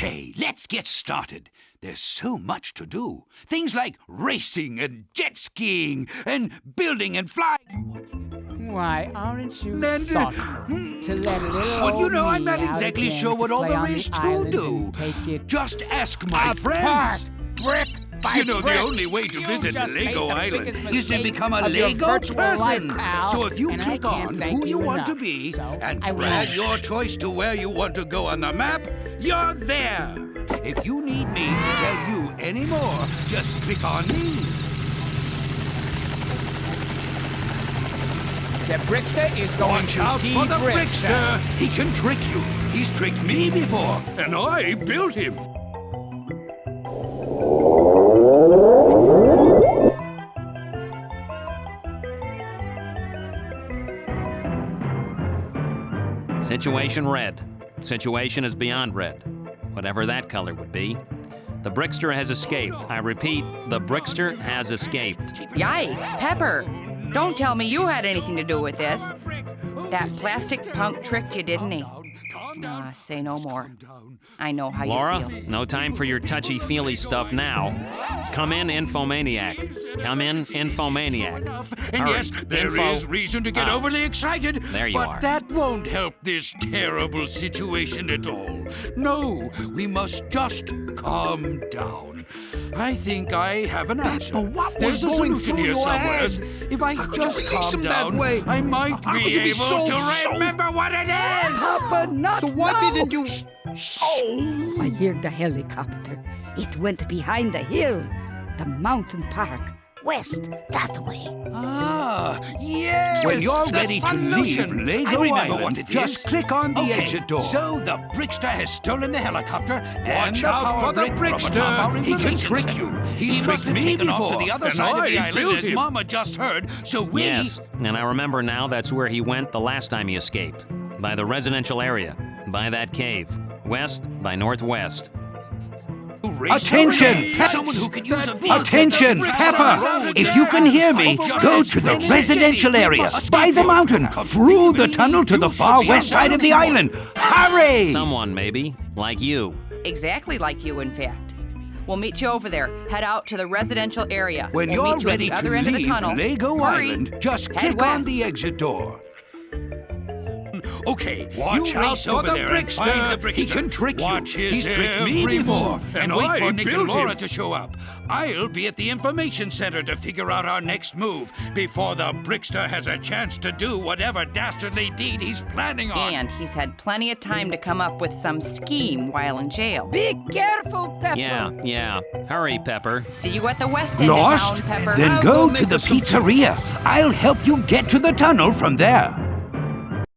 Okay, let's get started. There's so much to do. Things like racing and jet skiing and building and flying. Why, aren't you And, uh, to let little Well, you know, I'm not exactly sure what all there the to do. and Take it Just ask my friends. brick by You know, the only way to visit Lego Island is to become a Lego person. So if you click on who you want to be and drag your choice to where you want to go on the map, you're there. If you need me to tell you any more, just click on me. The Brickster is going Watch to out for the de-brick, Brickster. He can trick you. He's tricked me before, and I built him. Situation red. Situation is beyond red. Whatever that color would be. The Brickster has escaped. I repeat, the Brickster has escaped. Yikes, Pepper! Don't tell me you had anything to do with this. That plastic punk tricked you, didn't he? Ah, say no more. I know how Laura, you feel. Laura, no time for your touchy feely stuff now. Come in, Infomaniac. Come in, Infomaniac. And Hurry, yes, there is info- reason to get Oh. overly excited. There you but are. that won't help this terrible situation at all. No, we must just calm down. I think I have an answer. But what There's was a going solution through here your somewhere. head? If I How just release calm him that down, way? I might How be could able so- to so- remember what it is. Papa, not So why now. didn't you... Oh! I hear the helicopter. It went behind the hill. The mountain park. West, that way. Ah, yes. When you're the ready to solution. leave I Lego remember Island, what it just is. click on the Okay, exit door. So the Brickster has stolen the helicopter and Watch the out power for the from Brickster. atop He can trick center. you. He's He tricked me taken off to before, the other and side of I the island, built as him. Mama just heard. So we Yes, and I remember now that's where he went the last time he escaped. By the residential area. By that cave. West by northwest. Attention! Someone who can use a vehicle Attention, to Pepper! If you can hear me, go to the residential area, by the mountain, through the tunnel to the far west side of the island. Hurry! Someone, maybe, like you. Exactly like you, in fact. We'll meet you over there. Head out to the residential area. When we'll you're meet you ready at the to other end of the leave tunnel. Lego Hurry. Island, just Head click on the exit door. Okay, Watch you out race over the there and find the Brickster. He can trick you. Watch his He's tricked me every before, and And wait I for Nick and Laura him. to show up. I'll be at the information center to figure out our next move before the Brickster has a chance to do whatever dastardly deed he's planning on. And he's had plenty of time to come up with some scheme while in jail. Be careful, Pepper. Yeah, yeah. Hurry, Pepper. See you at the west end Lost? of town, Pepper. Then I'll go go to the the solution. pizzeria. I'll help you get to the tunnel from there.